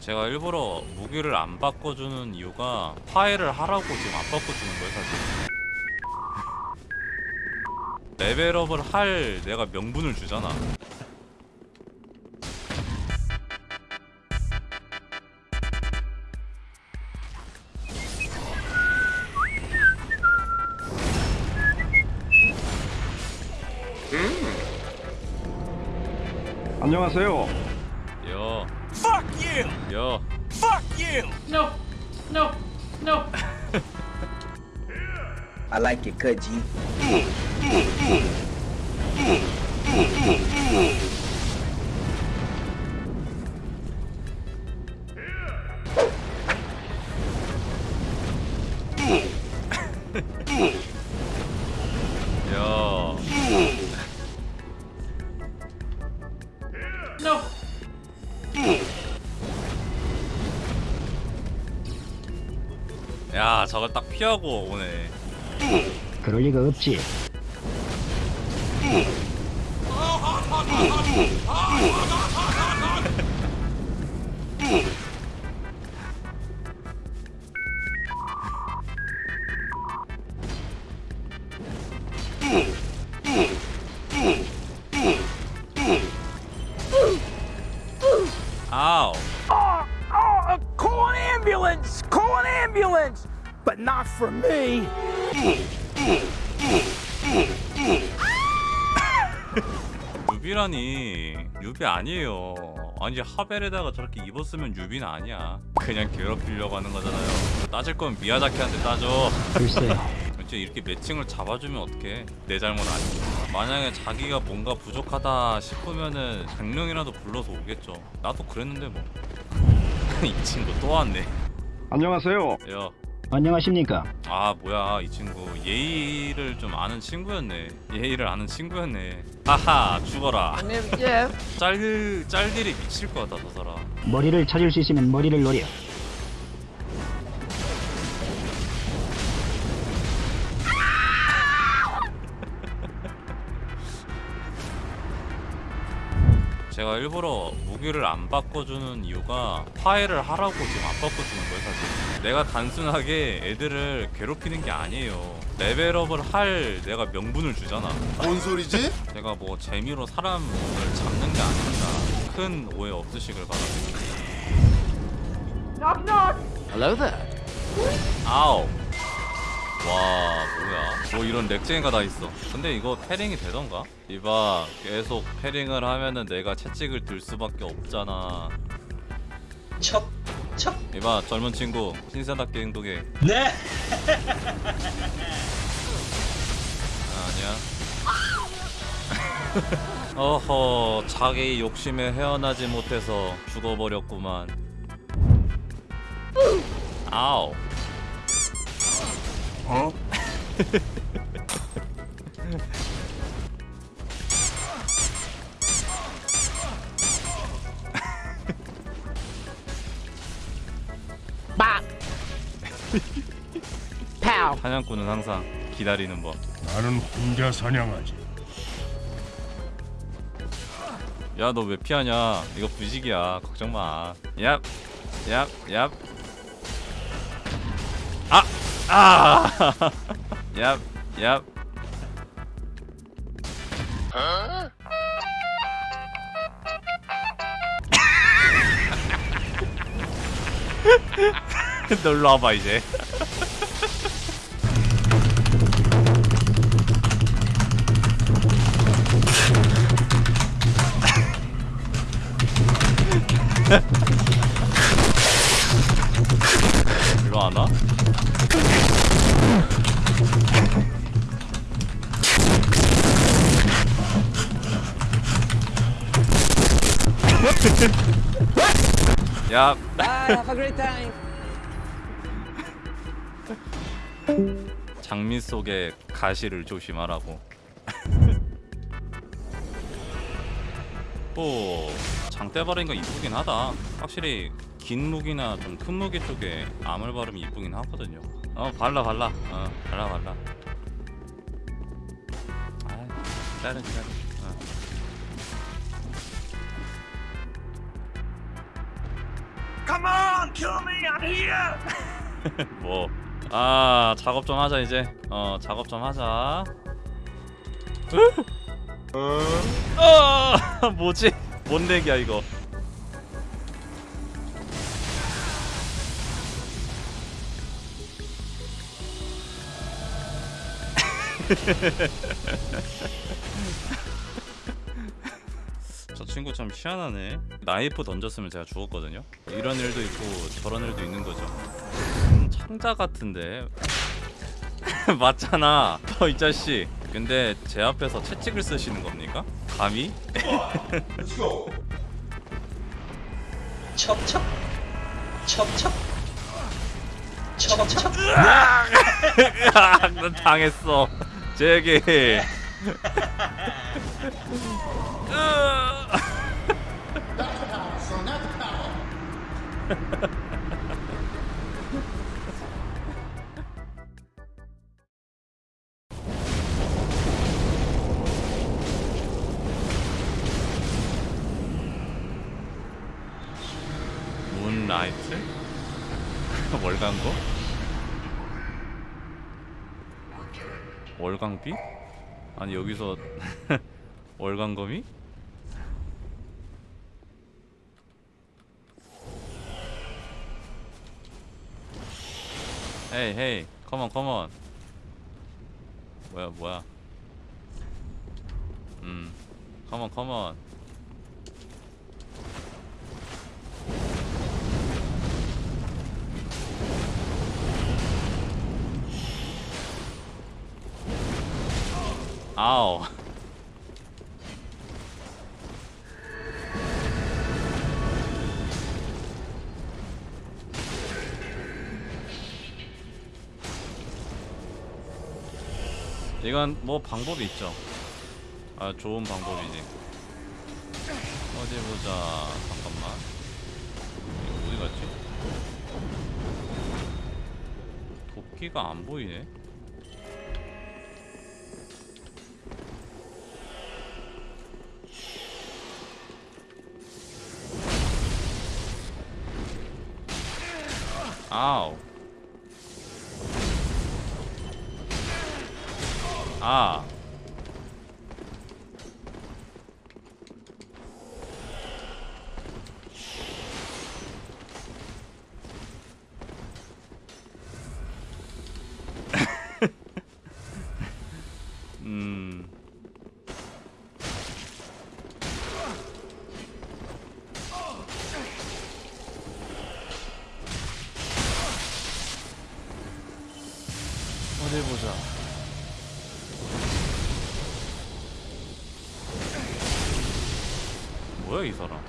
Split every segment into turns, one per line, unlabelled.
제가 일부러 무기를 안 바꿔주는 이유가 파일을 하라고 지금 안 바꿔주는 거예요 사실 레벨업을 할 내가 명분을 주잖아
안녕하세요.
여
Fuck you!
Yo.
Fuck you!
No, no, no.
I like your cut, G.
야 저걸 딱 피하고 오네
그럴 리가 없지.
아우
Oh, oh, call an ambulance! Call an ambulance! But not for me!
newbie라니 newbie 아니에요 아니 하벨에다가 저렇게 입었으면 newbie는 아니야 그냥 괴롭히려고 하는 거잖아요 따질 거면 미야자키한테 따져
글쎄,
이제 이렇게 매칭을 잡아주면 어떡해? 내 잘못 아니고 만약에 자기가 뭔가 부족하다 싶으면은 강령이라도 불러서 오겠죠. 나도 그랬는데 뭐. 이 친구 또 왔네.
안녕하세요.
야
안녕하십니까?
아 뭐야. 이 친구 예의를 좀 아는 친구였네. 예의를 아는 친구였네. 하하 죽어라. 짤 짤들이 미칠 것 같다 저 사람.
머리를 찾을 수 있으면 머리를 노려.
일부러 무기를 안 바꿔주는 이유가 파일을 하라고 지금 안 바꿔주는 거예요 사실. 내가 단순하게 애들을 괴롭히는 게 아니에요. 레벨업을 할 내가 명분을 주잖아.
뭔 소리지?
제가 뭐 재미로 사람을 잡는 게 아닙니다 큰 오해 없으시길 바랍니다. 아우 와 뭐야. 뭐 이런 렉쟁이가 다 있어. 근데 이거 패링이 되던가? 이봐 계속 패링을 하면은 내가 채찍을 들 수밖에 없잖아.
척, 척.
이봐 젊은 친구. 신사답게 행동해.
네.
아, 아니야. 어허 자기 욕심에 헤어나지 못해서 죽어버렸구만. 아우
어?
사냥꾼은 항상 기다리는 법.
나는 혼자 사냥하지.
야 너 왜 피하냐? 이거 부식이야. 걱정 마. 얍, 얍, 얍. 아! 아! 얍, 얍. 놀러 와봐 이제 야,
Bye, have a great time.
장미 속의 가시를 조심하라고. 오, 장대바리가 이쁘긴 하다. 확실히 긴 무기나 좀 큰 무기 쪽에 아물 바름이 이쁘긴 하거든요. 어, 발라 발라. 어, 발라 발라. 아, 기다려 기다려.
Come on, kill me, I'm here.
뭐. 아 작업 좀 하자 이제. 어 작업 좀 하자. 아 뭐지? 뭔 렉이야 이거? 저 친구 참 희한하네. 나이프 던졌으면 제가 죽었거든요. 이런 일도 있고 저런 일도 있는 거죠. 음, 창자 같은데 맞잖아. 어, 이 자식. 근데 제 앞에서 채찍을 쓰시는 겁니까? 감히?
첩첩 첩첩 첩첩
아, 난 당했어. 제게. 문라이트? 월간고? 월광비? 아니 여기서 월광검이? 헤이 헤이 컴온 컴온 뭐야 뭐야? 음 컴온 컴온 아우 이건 뭐 방법이 있죠. 아 좋은 방법이지. 어디 보자 잠깐만. 어디 갔지? 도끼가 안 보이네. 아우 아 뭐야 이 사람?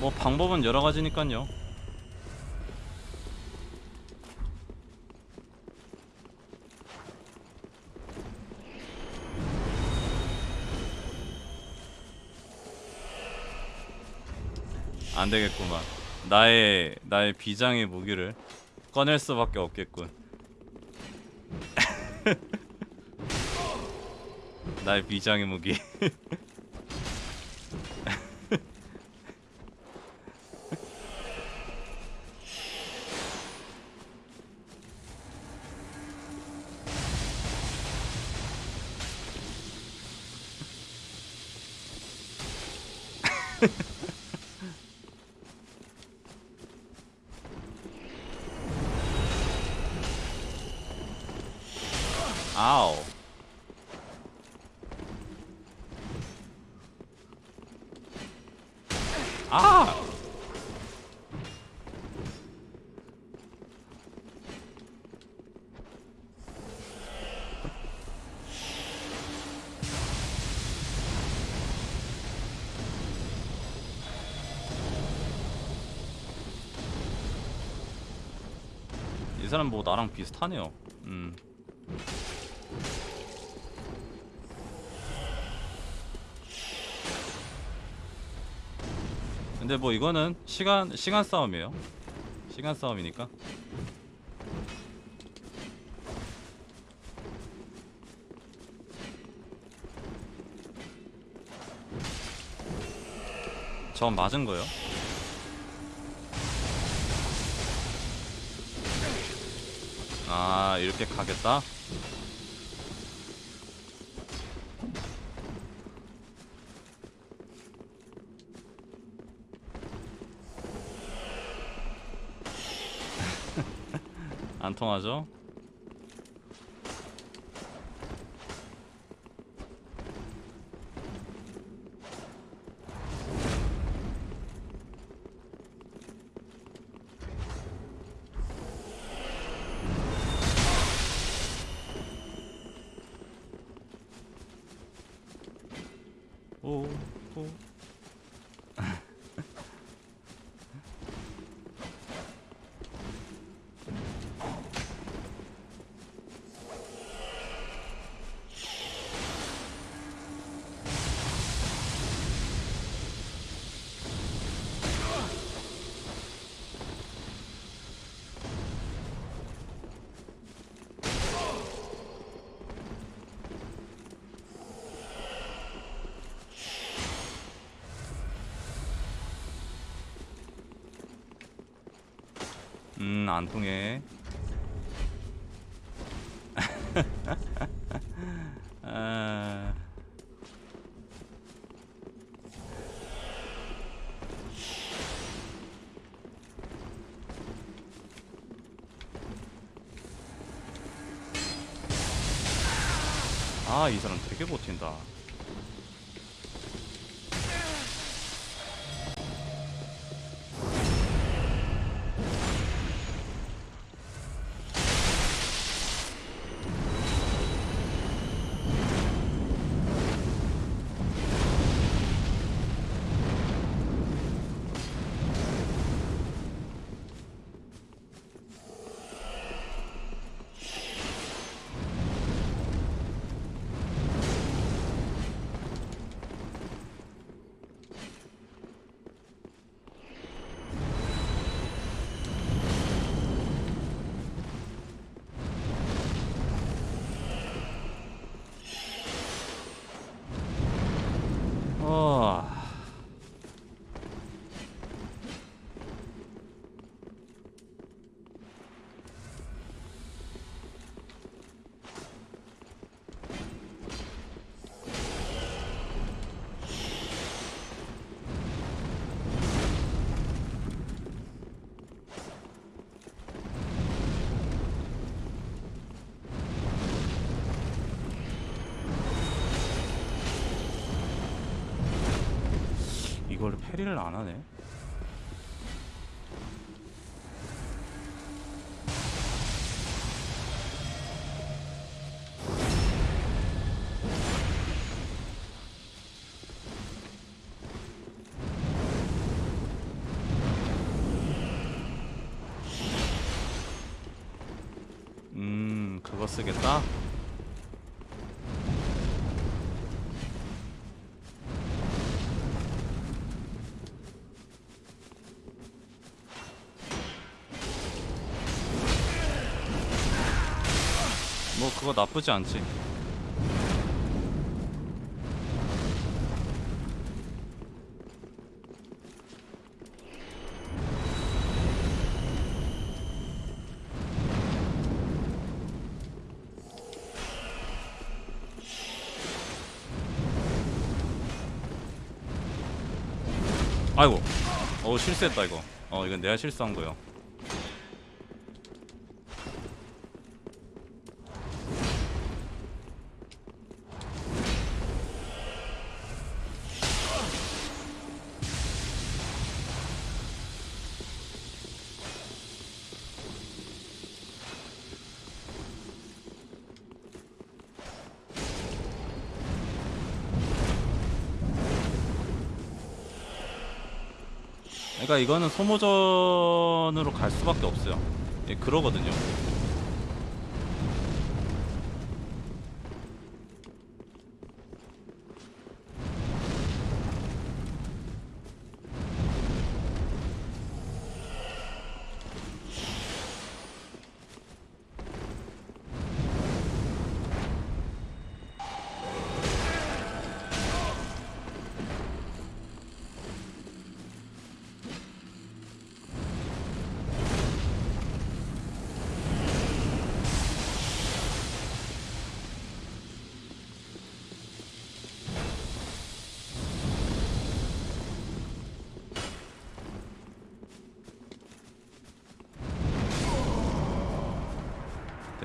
뭐 방법은 여러 가지니까요. 안 되겠구만. 나의 나의 비장의 무기를 꺼낼 수밖에 없겠군. 나의 비장의 무기. 이 사람 뭐 나랑 비슷하네요. 음. 근데 뭐 이거는 시간 시간 싸움이에요. 시간 싸움이니까. 저 맞은 거예요? 아 이렇게 가겠다? 안 통하죠? 음, 안 통해. 아... 아, 이 사람 되게 버틴다. 이걸 패리를 안 하네. 음, 그거 쓰겠다. 그거 나쁘지 않지. 아이고, 어 실수했다 이거. 어 이건 내가 실수한 거요. 그러니까 이거는 소모전으로 갈 수밖에 없어요. 예, 그러거든요.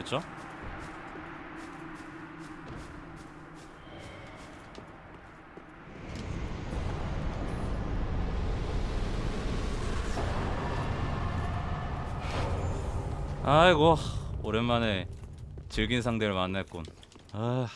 됐죠? 아이고 오랜만에 즐긴 상대를 만났군 아